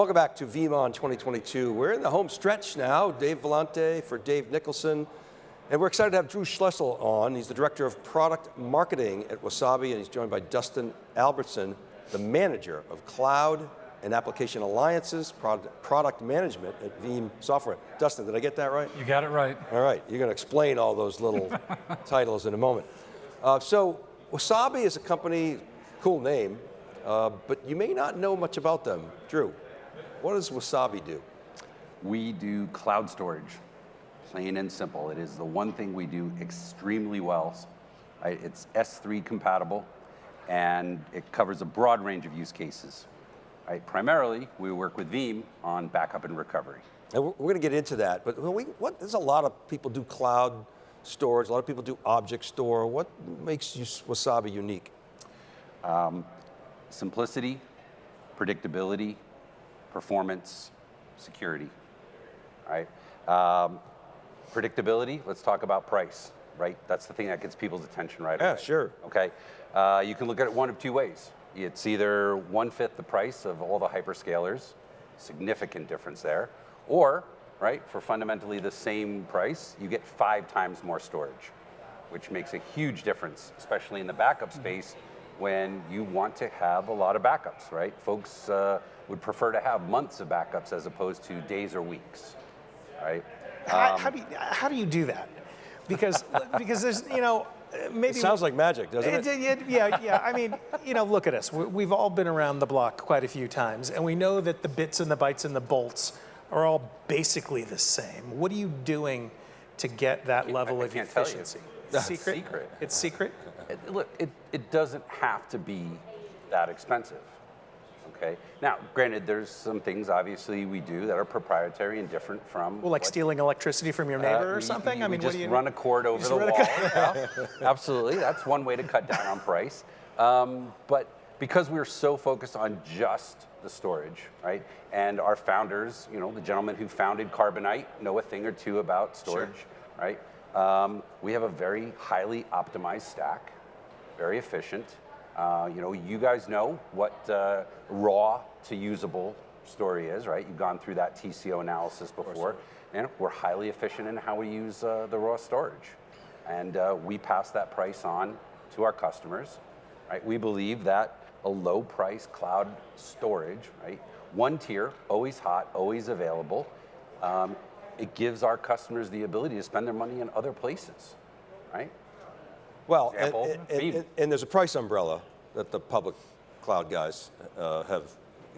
Welcome back to VeeamON 2022. We're in the home stretch now. Dave Vellante for Dave Nicholson. And we're excited to have Drew Schlussel on. He's the Director of Product Marketing at Wasabi, and he's joined by Dustin Albertson, the Manager of Cloud and Application Alliances, Product, product Management at Veeam Software. Dustin, did I get that right? You got it right. All right, you're going to explain all those little titles in a moment. Uh, so, Wasabi is a company, cool name, uh, but you may not know much about them. Drew, what does Wasabi do? We do cloud storage plain and simple. It is the one thing we do extremely well. It's S3 compatible, and it covers a broad range of use cases. Primarily, we work with Veeam on backup and recovery. And we're, going to get into that, but we, what, there's a lot of people do cloud storage, a lot of people do object store. What makes you, Wasabi unique? Um, simplicity, predictability, performance, security, right? Um, Predictability, let's talk about price, right? That's the thing that gets people's attention right yeah, away. Yeah, sure. Okay, uh, you can look at it one of two ways. It's either one-fifth the price of all the hyperscalers, significant difference there, or, right, for fundamentally the same price, you get five times more storage, which makes a huge difference, especially in the backup space when you want to have a lot of backups, right? Folks uh, would prefer to have months of backups as opposed to days or weeks, right? How, um, how, do you, how do you do that? Because, because there's, you know, maybe. It sounds like magic, doesn't it? it? yeah, yeah. I mean, you know, look at us. We've all been around the block quite a few times, and we know that the bits and the bytes and the bolts are all basically the same. What are you doing to get that level I, I of efficiency? Secret? secret. It's secret? It, look, it, it doesn't have to be that expensive okay? Now, granted, there's some things obviously we do that are proprietary and different from. Well, like what, stealing electricity from your neighbor uh, or something. I mean, just you run a cord over the wall. yeah, absolutely, that's one way to cut down on price. Um, but because we're so focused on just the storage, right? And our founders, you know, the gentleman who founded Carbonite, know a thing or two about storage, sure. right? Um, we have a very highly optimized stack, very efficient. Uh, you know, you guys know what uh, raw to usable story is, right? You've gone through that TCO analysis before. And we're highly efficient in how we use uh, the raw storage. And uh, we pass that price on to our customers, right? We believe that a low price cloud storage, right? One tier, always hot, always available. Um, it gives our customers the ability to spend their money in other places, right? Well, and, and, and, there's a price umbrella that the public cloud guys uh, have.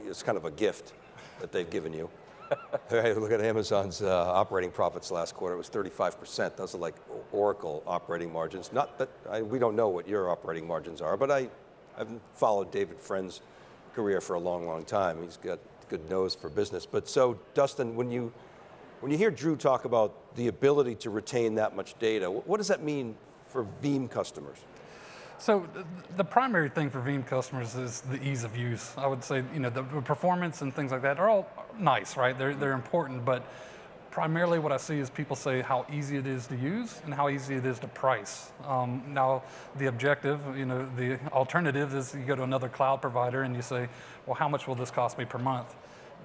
It's kind of a gift that they've given you. hey, look at Amazon's uh, operating profits last quarter. It was 35%. Those are like Oracle operating margins. Not that I, we don't know what your operating margins are, but I, I've followed David Friend's career for a long, long time. He's got a good nose for business. But so, Dustin, when you when you hear Drew talk about the ability to retain that much data, what does that mean for Veeam customers? So the primary thing for Veeam customers is the ease of use. I would say, you know, the performance and things like that are all nice, right? They're, they're important, but primarily what I see is people say how easy it is to use and how easy it is to price. Um, now, the objective, you know, the alternative is you go to another cloud provider and you say, well, how much will this cost me per month?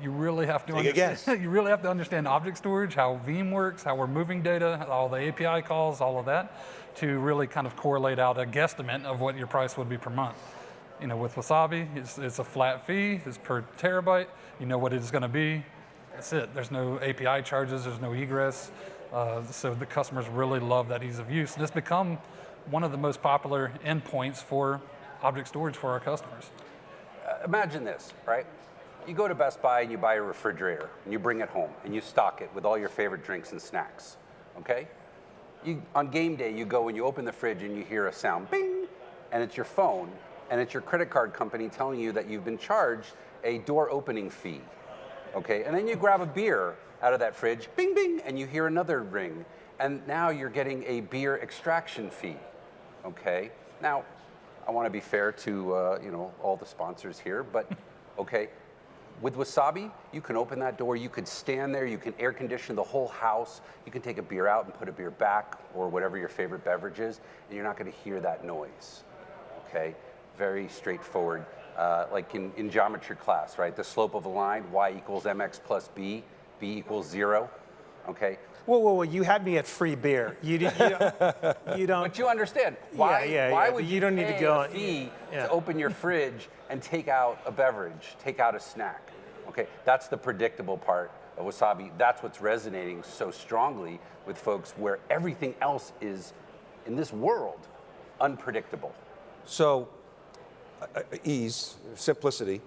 You really have to understand, you really have to understand object storage, how Veeam works, how we're moving data, all the API calls, all of that, to really kind of correlate out a guesstimate of what your price would be per month. You know, with Wasabi, it's, it's a flat fee, it's per terabyte, you know what it is going to be, that's it. There's no API charges, there's no egress, uh, so the customers really love that ease of use. And it's become one of the most popular endpoints for object storage for our customers. Uh, imagine this, right? You go to Best Buy and you buy a refrigerator and you bring it home and you stock it with all your favorite drinks and snacks, okay? You, on game day, you go and you open the fridge and you hear a sound, bing, and it's your phone and it's your credit card company telling you that you've been charged a door opening fee, okay? And then you grab a beer out of that fridge, bing, bing, and you hear another ring, and now you're getting a beer extraction fee, okay? Now, I want to be fair to uh, you know all the sponsors here, but okay, with Wasabi, you can open that door, you could stand there, you can air condition the whole house, you can take a beer out and put a beer back or whatever your favorite beverage is, and you're not gonna hear that noise, okay? Very straightforward. uh, like in, in geometry class, right? The slope of a line, y equals mx plus b, b equals zero, okay? Whoa, whoa, whoa! You had me at free beer. You, you don't. You don't But you understand why? yeah, why yeah, would you, you don't need to go a on- fee yeah. to open your fridge and take out a beverage, take out a snack? Okay, that's the predictable part of wasabi. That's what's resonating so strongly with folks, where everything else is in this world unpredictable. So, uh, uh, ease, simplicity.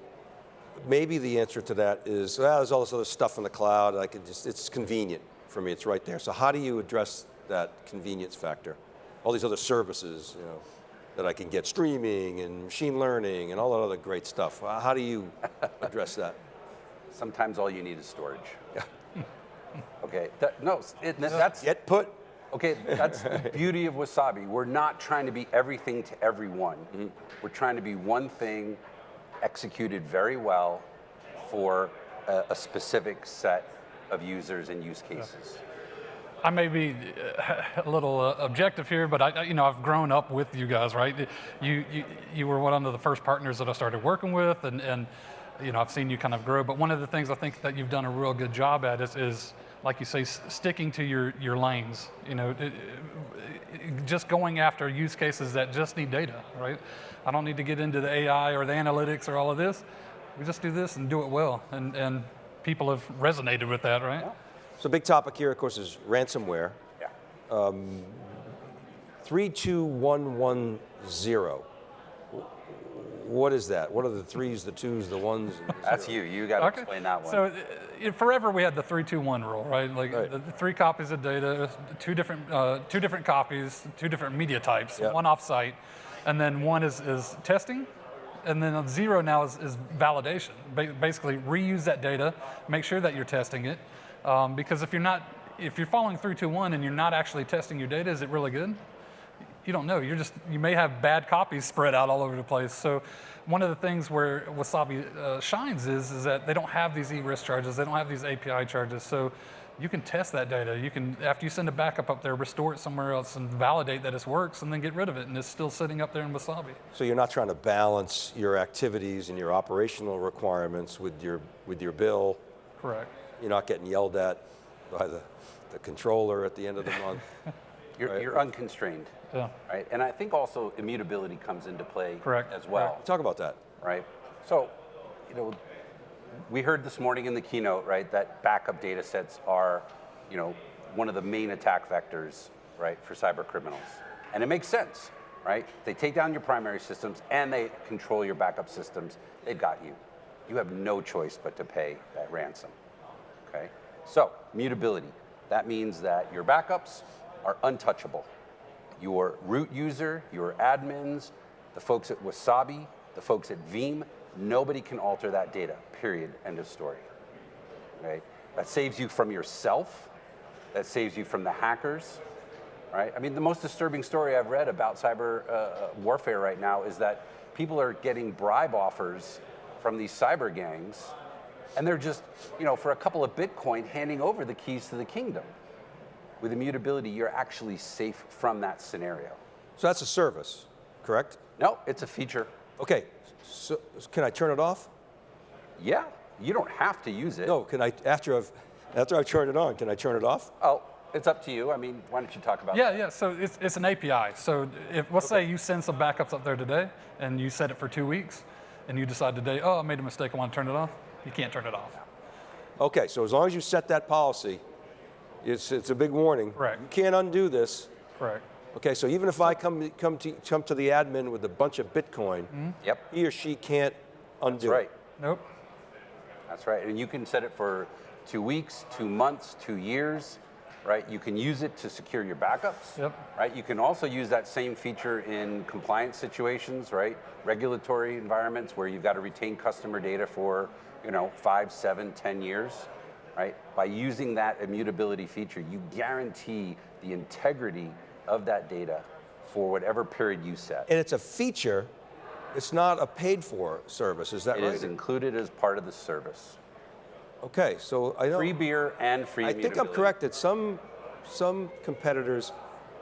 Maybe the answer to that is, well, there's all this other stuff in the cloud. I can just, it's convenient for me. It's right there. So how do you address that convenience factor? All these other services, you know, that I can get streaming and machine learning and all that other great stuff. Uh, How do you address that? Sometimes all you need is storage. okay, that, no, it, that's Get put. Okay, that's the beauty of wasabi. We're not trying to be everything to everyone. We're trying to be one thing executed very well for a, a specific set of users and use cases. I may be uh, a little uh, objective here, but I, you know, I've grown up with you guys, right? You, you, you were one of the first partners that I started working with, and, and, you know, I've seen you kind of grow. But one of the things I think that you've done a real good job at is, is like you say, sticking to your, your lanes. You know, just going after use cases that just need data, right? I don't need to get into the AI or the analytics or all of this. We just do this and do it well, and, and people have resonated with that, right? So big topic here, of course, is ransomware. Yeah. 32110. What is that? What are the threes, the twos, the ones? and the That's you. You got to explain that one. So uh, forever we had the three two one rule, right? Like Right. The, the three copies of data, two different uh, two different copies, two different media types, Yep. one off-site, and then one is is testing, and then zero now is, is validation. Ba- basically, reuse that data, make sure that you're testing it, um, because if you're not if you're following three two one and you're not actually testing your data, is it really good? you don't know. You're just you may have bad copies spread out all over the place. So one of the things where Wasabi uh, shines is is that they don't have these egress charges. They don't have these API charges. So you can test that data. You can after you send a backup up there, restore it somewhere else and validate that it works, and then get rid of it, and it's still sitting up there in Wasabi. So you're not trying to balance your activities and your operational requirements with your with your bill. Correct. You're not getting yelled at by the, the controller at the end of the month. you're, right. you're unconstrained, Yeah. right? And I think also immutability comes into play Correct. as well. Talk about that. right? So, you know, we heard this morning in the keynote, right, that backup data sets are, you know, one of the main attack vectors, right, for cyber criminals. And it makes sense, right? They take down your primary systems and they control your backup systems. They've got you. You have no choice but to pay that ransom. Okay? So, mutability. That means that your backups are untouchable. Your root user, your admins, the folks at Wasabi, the folks at Veeam, nobody can alter that data, period, end of story. Okay? That saves you from yourself, that saves you from the hackers, right? I mean, the most disturbing story I've read about cyber uh, uh, warfare right now is that people are getting bribe offers from these cyber gangs, and they're just, you know, for a couple of Bitcoin, handing over the keys to the kingdom. With immutability, you're actually safe from that scenario. So that's a service, correct? No, it's a feature. Okay. So can I turn it off? Yeah, you don't have to use it. No. Can I after I've after I've turned it on? Can I turn it off? Oh, it's up to you. I mean, why don't you talk about Yeah, yeah. So it's, it's an API. So if let's say you send some backups up there today, and you set it for two weeks, and you decide today, oh, I made a mistake, I want to turn it off. You can't turn it off. Okay. So as long as you set that policy, it's it's a big warning. Correct. You can't undo this. Correct. Okay. So even if I come come to come to the admin with a bunch of Bitcoin, mm-hmm. Yep, he or she can't undo that's right. it. Nope. That's right. And you can set it for two weeks, two months, two years, right? You can use it to secure your backups. Yep. Right. You can also use that same feature in compliance situations, right? Regulatory environments where you've got to retain customer data for, you know, five, seven, ten years, right? By using that immutability feature, you guarantee the integrity of that data for whatever period you set. And it's a feature. It's not a paid for service. Is that It right? It is included as part of the service. Okay. So I don't. Free beer and free I think I'm correct that some, some competitors,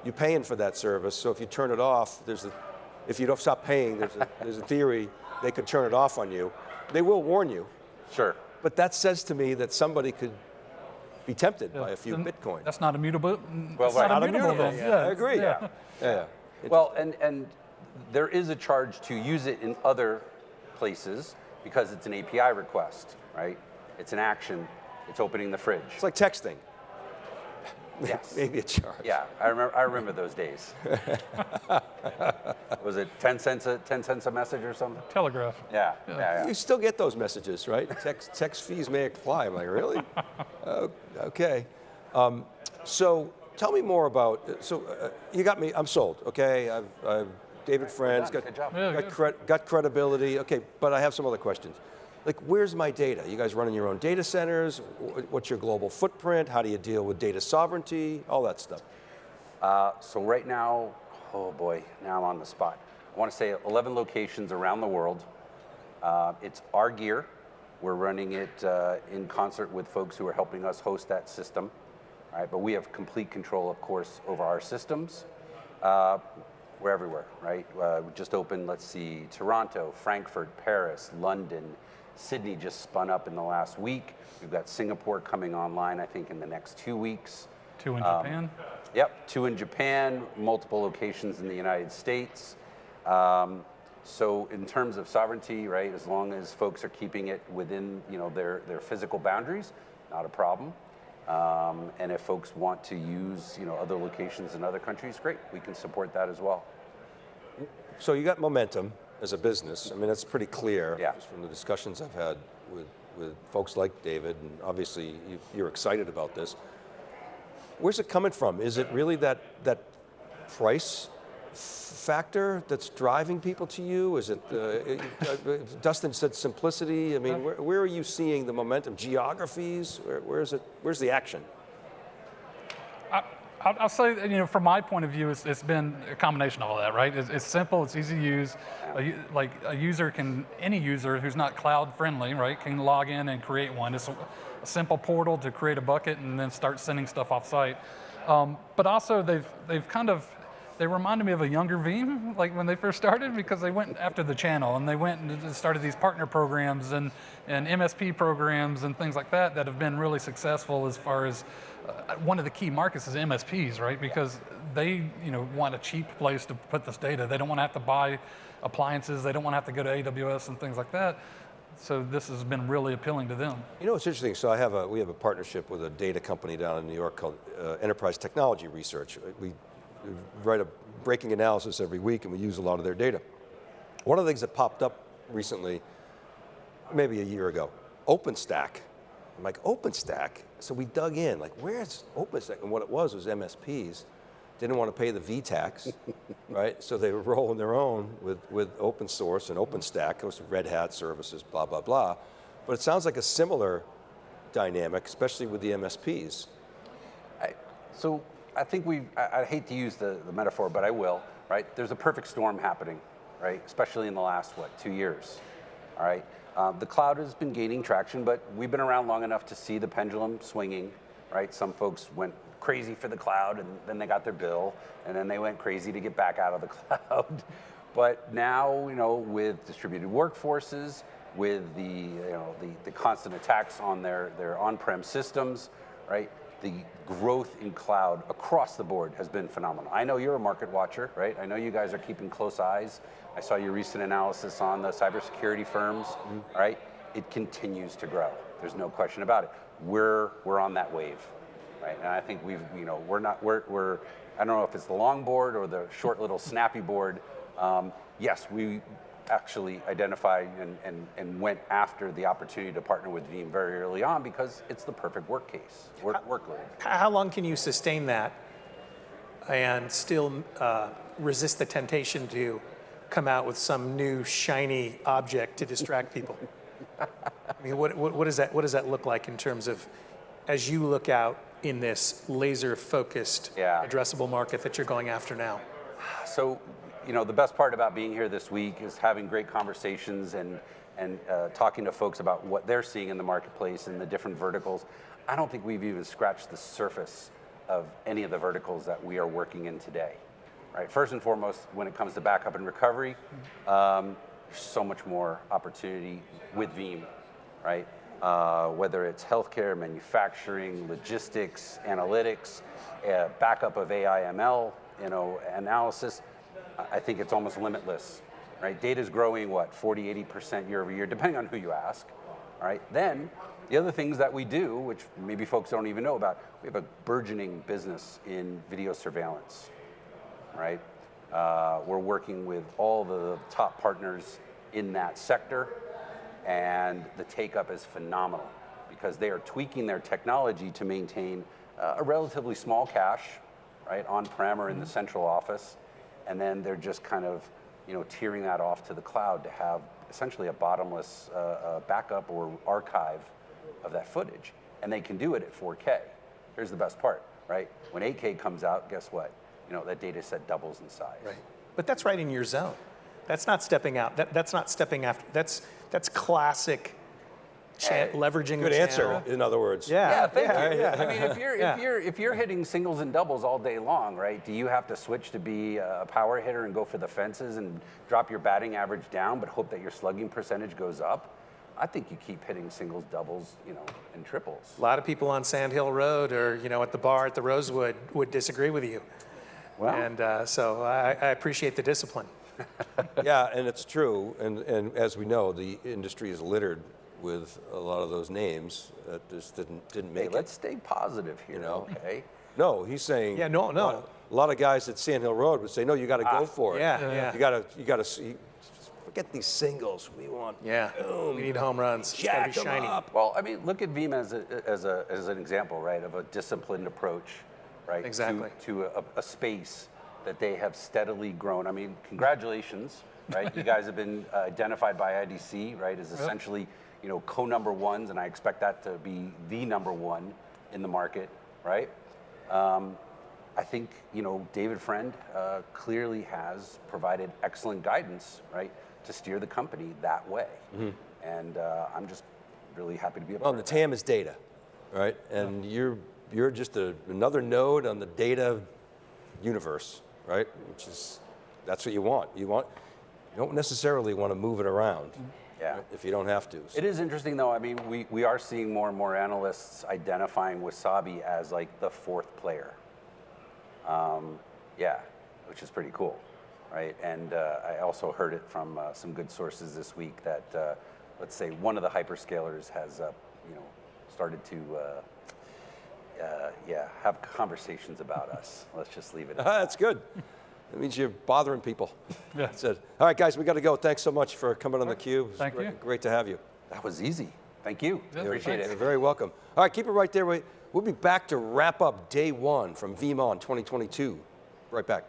you're paying for that service, so if you turn it off, there's a, if you don't stop paying, there's a, there's a theory they could turn it off on you. They will warn you, Sure. but that says to me that somebody could be tempted by a few Then Bitcoin. That's not immutable. Mm, well, That's right. not Not immutable. immutable, then. yeah. I agree. Yeah. Yeah. Well, and, and there is a charge to use it in other places because it's an API request, right? It's an action. It's opening the fridge. It's like texting. Yes. Maybe a charge. Yeah, I remember. I remember those days. Was it ten cents a ten cents a message or something? Telegraph. Yeah, yeah, yeah. You still get those messages, right? Text, text fees may apply. I'm like, really? Oh, okay. Um, so tell me more about. So uh, you got me. I'm sold. Okay. I've, I've David Friends done, got good. Yeah, got, good. cred, got credibility. Okay, but I have some other questions. Like, where's my data? You guys running your own data centers? What's your global footprint? How do you deal with data sovereignty? All that stuff. Uh, so right now, oh boy, now I'm on the spot. I want to say 11 locations around the world. Uh, it's our gear. We're running it uh, in concert with folks who are helping us host that system. All right, but we have complete control, of course, over our systems. Uh, we're everywhere, right? Uh, we just opened, let's see, Toronto, Frankfurt, Paris, London, Sydney just spun up in the last week. We've got Singapore coming online, I think, in the next two weeks. Two in Um, Japan. Yep, two in Japan, multiple locations in the United States. Um, so in terms of sovereignty, right, as long as folks are keeping it within, you know, their, their physical boundaries, not a problem. Um, and if folks want to use, you know, other locations in other countries, great, we can support that as well. So you got momentum as a business. I mean, that's pretty clear Yeah. just from the discussions I've had with, with folks like David, and obviously you, you're excited about this. Where's it coming from? Is it really that, that price factor that's driving people to you? Is it, uh, uh, Dustin said simplicity. I mean, where, where are you seeing the momentum? Geographies? Where, where's it, where's the action? I'll, I'll say, you know, from my point of view, it's, it's been a combination of all that, right? It's, it's simple, it's easy to use. A like a user can, any user who's not cloud friendly, right, can log in and create one. It's a, a simple portal to create a bucket and then start sending stuff off site. Um, but also, they've they've kind of they reminded me of a younger Veeam, like when they first started, because they went after the channel and they went and started these partner programs and, and MSP programs and things like that that have been really successful as far as uh, one of the key markets is MSPs, right? Because they, you know, want a cheap place to put this data. They don't want to have to buy appliances. They don't want to have to go to AWS and things like that. So this has been really appealing to them. You know, it's interesting. So I have a, we have a partnership with a data company down in New York called uh, Enterprise Technology Research. We write a breaking analysis every week and we use a lot of their data. One of the things that popped up recently, maybe a year ago, OpenStack. I'm like, OpenStack? So we dug in, like, where's OpenStack? And what it was was MSPs didn't want to pay the V tax, right? So they were rolling their own with, with open source and OpenStack, it was Red Hat services, blah, blah, blah. But it sounds like a similar dynamic, especially with the MSPs. I, so I think we, I, I hate to use the, the metaphor, but I will, right? There's a perfect storm happening, right? Especially in the last, what, two years, all right? Um, the cloud has been gaining traction, but we've been around long enough to see the pendulum swinging, right? Some folks went crazy for the cloud and then they got their bill and then they went crazy to get back out of the cloud. but now, you know, with distributed workforces, with the, you know, the, the constant attacks on their, their on-prem systems, right? The growth in cloud across the board has been phenomenal. I know you're a market watcher, right? I know you guys are keeping close eyes. I saw your recent analysis on the cybersecurity firms, all right? It continues to grow. There's no question about it. We're, we're on that wave, right? And I think we've, you know, we're not, we're, we're I don't know if it's the long board or the short little snappy board. Um, yes, we actually identified and, and, and went after the opportunity to partner with Veeam very early on because it's the perfect work case, work, workload. How long can you sustain that and still uh, resist the temptation to come out with some new shiny object to distract people? I mean, what, what, what, does that, what does that look like in terms of, as you look out in this laser focused Yeah. addressable market that you're going after now? So, you know, the best part about being here this week is having great conversations and, and uh, talking to folks about what they're seeing in the marketplace and the different verticals. I don't think we've even scratched the surface of any of the verticals that we are working in today. right? First and foremost, when it comes to backup and recovery, um, so much more opportunity with Veeam, right? Uh, whether it's healthcare, manufacturing, logistics, analytics, uh, backup of AI ML, you know, analysis, I- think it's almost limitless, right? Data is growing, what, 40, 80% year over year, depending on who you ask, all right? Then, the other things that we do, which maybe folks don't even know about, we have a burgeoning business in video surveillance, right? Uh, we're working with all the top partners in that sector, and the take up is phenomenal because they are tweaking their technology to maintain uh, a relatively small cache, right, on prem or in the central office, and then they're just kind of, you know, tiering that off to the cloud to have essentially a bottomless uh, uh, backup or archive of that footage, and they can do it at 4K. Here's the best part, right? When 8K comes out, guess what? You know, that data set doubles in size. Right. But that's right in your zone. That's not stepping out. That, that's not stepping after. That's that's classic cha- leveraging Good the answer, in other words. Yeah. Yeah, thank yeah, you. yeah. I mean, if you're Yeah. if you're if you're hitting singles and doubles all day long, right? Do you have to switch to be a power hitter and go for the fences and drop your batting average down, but hope that your slugging percentage goes up? I think you keep hitting singles, doubles, you know, and triples. A lot of people on Sand Hill Road or you know at the bar at the Rosewood would disagree with you. Well, And uh, so I, I appreciate the discipline. Yeah, and it's true. And, and as we know, the industry is littered with a lot of those names that just didn't, didn't hey, make let's stay positive here, You know? okay? No, he's saying. Yeah, no, no. A lot, a lot of guys at Sand Hill Road would say, no, you got to go for it. Yeah, yeah. You got to, you got to, forget these singles. We want. Yeah. boom, We need home runs. It's gotta Jack be 'em shiny. up. Well, I mean, look at Veeam as, a, as, a, as an example, right, of a disciplined approach, right? to- Exactly. To, a, a space that they have steadily grown. I mean, congratulations, right? you guys have been uh, identified by IDC, right, as essentially, you know, co-number ones, and I expect that to be the number one in the market, right? Um, I think you know David Friend uh, clearly has provided excellent guidance, right, to steer the company that way, and uh, I'm just really happy to be a Mm-hmm. Well, the. TAM is data, right? And you're you're just a, another node on the data universe, right? Which is that's what you want. You want you don't necessarily want to move it around. Yeah. If you don't have to. It is interesting though. I mean, we, we are seeing more and more analysts identifying Wasabi as like the fourth player. Um, yeah, which is pretty cool, right? And uh, I also heard it from uh, some good sources this week that uh, let's say one of the hyperscalers has uh, you know started to uh, uh, yeah have conversations about us. Let's just leave it. at Ah, that's good. That means you're bothering people. Yeah. That's it. All right, guys, we got to go. Thanks so much for coming on the cube. Thank great, you. Great to have you. That was easy. Thank you. Yeah, Appreciate it. You're it. very welcome. All right, keep it right there. We- We'll be back to wrap up day one from VeeamON 2022. Right back.